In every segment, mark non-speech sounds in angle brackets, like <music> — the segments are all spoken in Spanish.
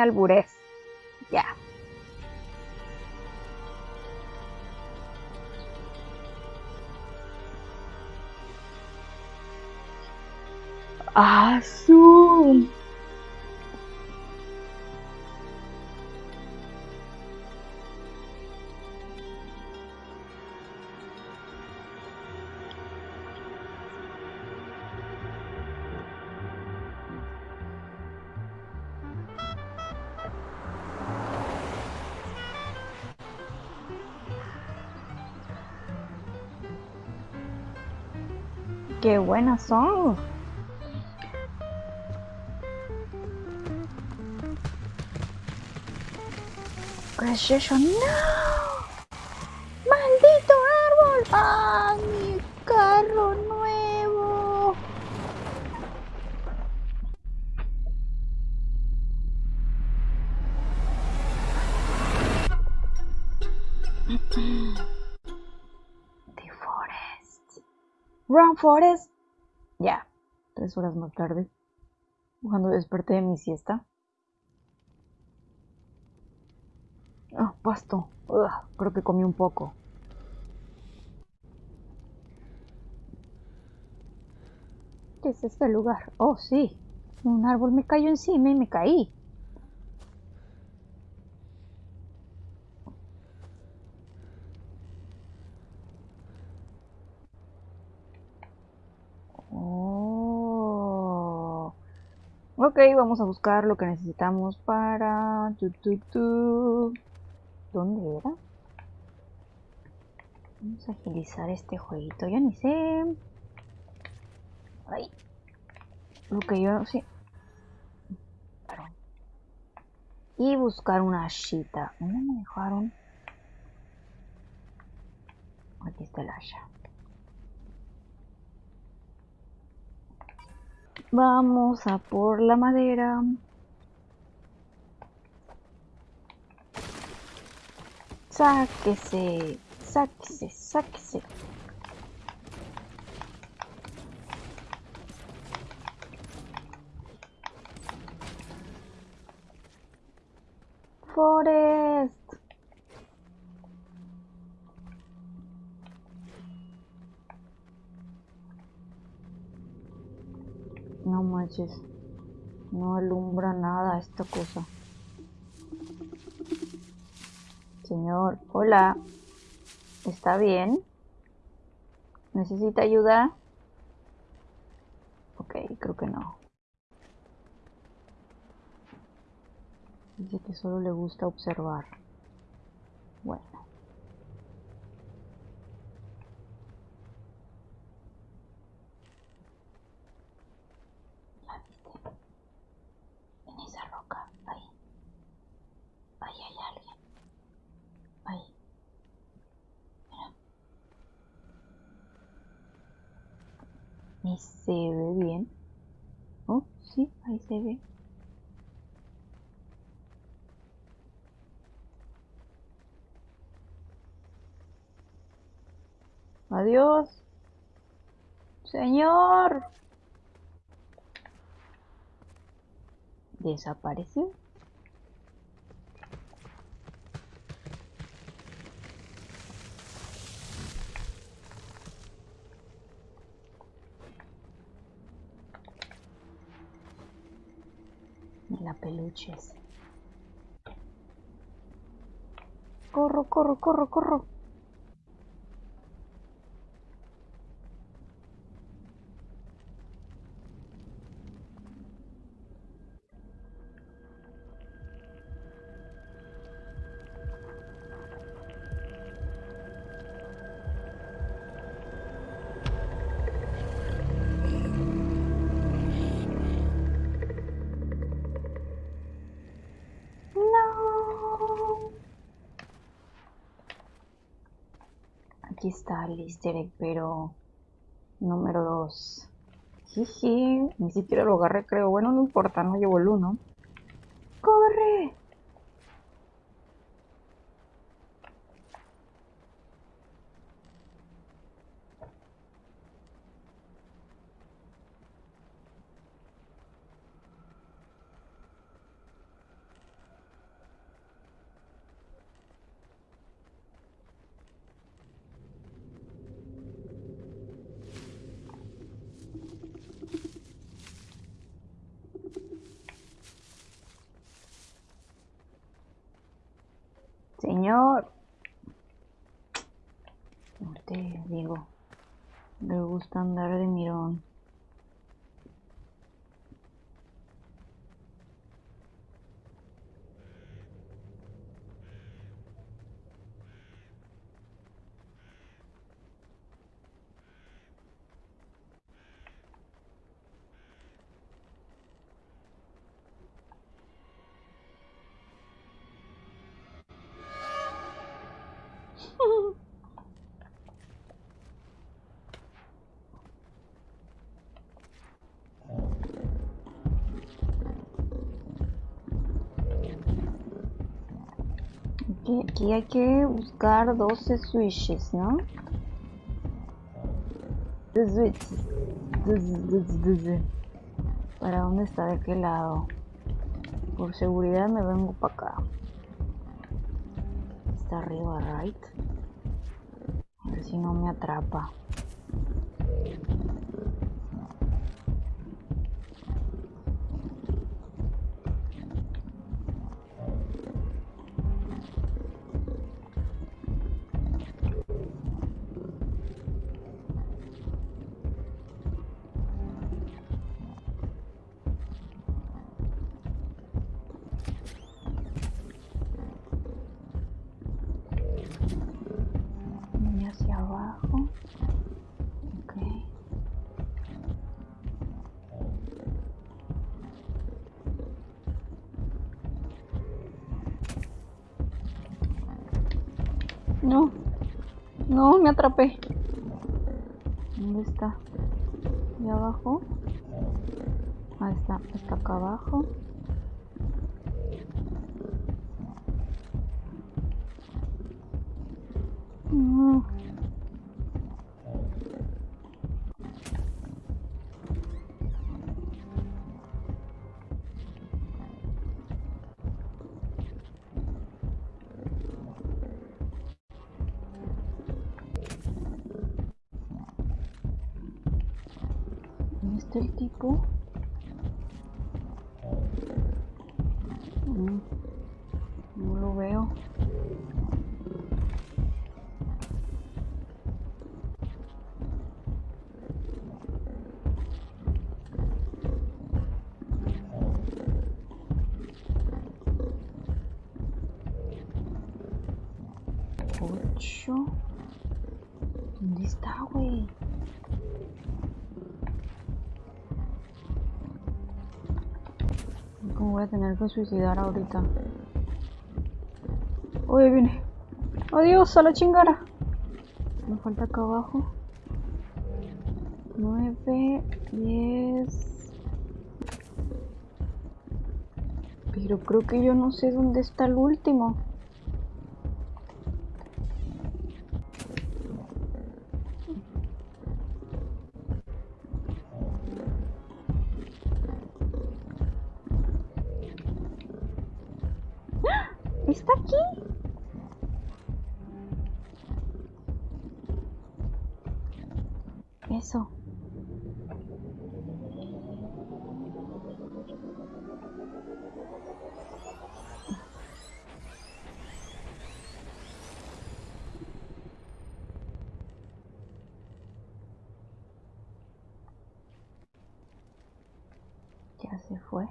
albures. Ya. Azul. Qué buenas son. ¿Qué? ¡No! ¡Maldito árbol! ¡Ah, mi carro Run, Forest. Ya, tres horas más tarde, cuando desperté de mi siesta. Ah, pasto. Ugh, creo que comí un poco. ¿Qué es este lugar? Oh, sí. Un árbol me cayó encima y me caí. Ok, vamos a buscar lo que necesitamos para... ¿Dónde era? Vamos a agilizar este jueguito. Ya ni sé. Ay. Lo que yo sí. Perdón. Y buscar una chita. ¿Dónde me dejaron? Aquí está el asha. Vamos a por la madera. Sáquese, sáquese, sáquese. Forest. No manches. No alumbra nada esta cosa. Señor, hola. ¿Está bien? ¿Necesita ayuda? Ok, creo que no. Dice que solo le gusta observar. Bueno. ¿La viste? En esa roca, ahí. Ahí hay alguien. Ahí. Mira. Ni se ve bien. Oh, sí, ahí se ve. Adiós. Señor. Desapareció. La peluches. Corro, corro, corro, corro. Está el easter egg, pero número 2. Jiji, ni siquiera lo agarré, creo. Bueno, no importa, no llevo el 1. señor. Usted, digo, le gusta andar de mirón. Aquí, hay que buscar 12 switches, ¿no? Switches. ¿Para dónde está? ¿De qué lado? Por seguridad me vengo para acá. Está arriba, right? A ver si no me atrapa. No. No, me atrapé. ¿Dónde está? ¿Y abajo? Ahí está. Está acá abajo. El tipo? Mm, no lo veo. ¿Dónde está, güey? Voy a tener que suicidar ahorita. Oye, viene. Adiós, a la chingara. Me falta acá abajo. 9, 10. Pero creo que yo no sé dónde está el último. Eso. Ya se fue.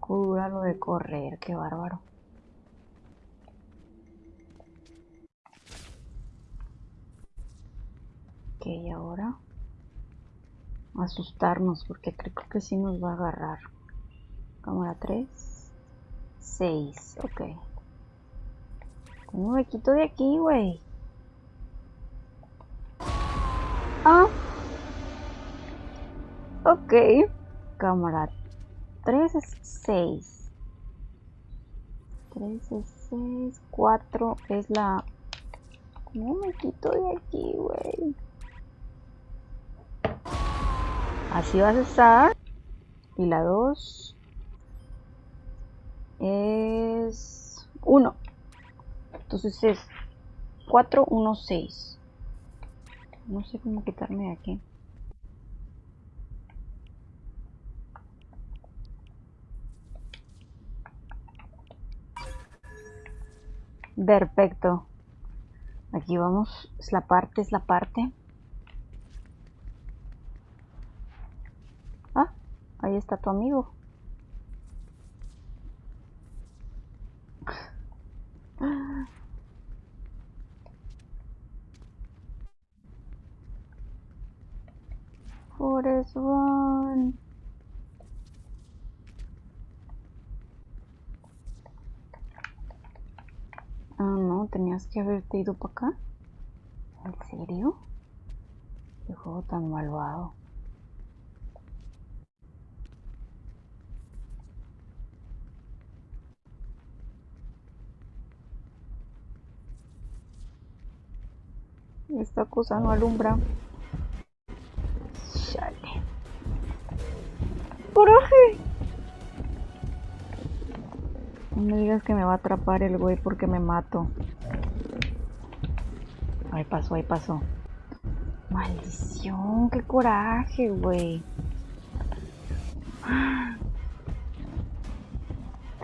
Poco lo de correr, qué bárbaro. Ok, ahora asustarnos porque creo que sí nos va a agarrar. Cámara 3, 6, ok. ¿Cómo me quito de aquí, güey? Ah. Ok. Cámara 3 es 6. 3 es 6. 4 es la... ¿Cómo me quito de aquí, güey? Así vas a estar. Y la 2 es 1. Entonces es 4, 1, 6. No sé cómo quitarme de aquí. Perfecto. Aquí vamos. Es la parte, es la parte. Ah, ahí está tu amigo. Forest Run. Ah, tenías que haberte ido para acá. ¿En serio? Qué juego tan malvado. Esta cosa no alumbra. Chale. ¡Coraje! No me digas que me va a atrapar el güey porque me mato. Ahí pasó, ahí pasó. Maldición, qué coraje, güey.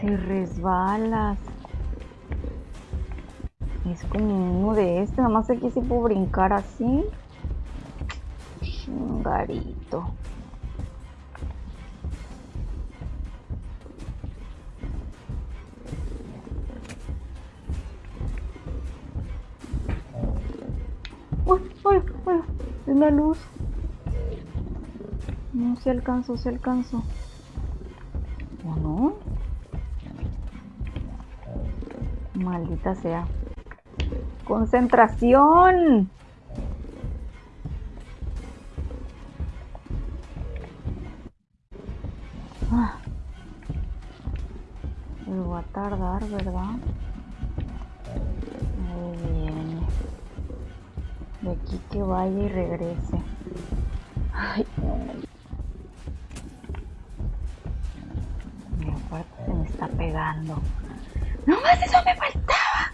Te resbalas. Es como uno de este, nada más aquí sí puedo brincar así. Chingarito. La luz. No, se alcanzo, se alcanzo. ¿O no? Maldita sea. ¡Concentración! Ah. Va a tardar, ¿verdad? De aquí que vaya y regrese. Ay, no. Mi aparte se me está pegando. ¡No más eso me faltaba!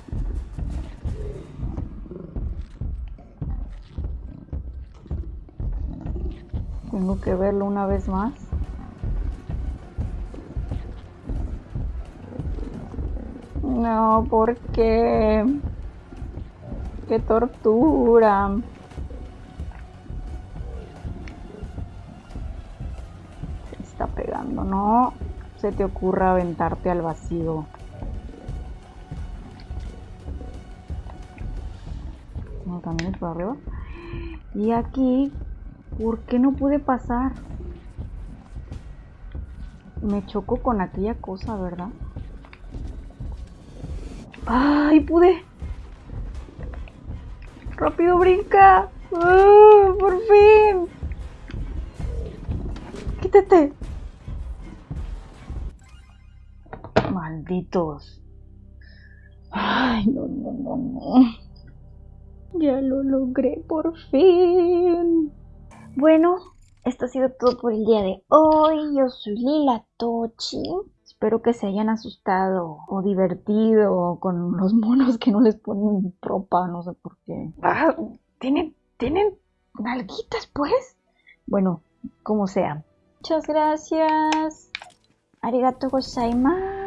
Tengo que verlo una vez más. No, ¿por qué? ¡Qué tortura! Se está pegando, no se te ocurra aventarte al vacío. No, también es por arriba. Y aquí ¿Por qué no pude pasar? Me chocó con aquella cosa, ¿verdad? ¡Ay, pude! ¡Rápido, brinca! ¡Ah, ¡Por fin! ¡Quítate! Malditos. Ay, no, no, no, no. Ya lo logré por fin. Bueno, esto ha sido todo por el día de hoy. Yo soy Lila Tochi. Espero que se hayan asustado o divertido con los <laughs> monos que no les ponen ropa, no sé por qué. Ah, ¿tienen, tienen nalguitas, pues? Bueno, como sea. Muchas gracias. Arigato gozaimasu.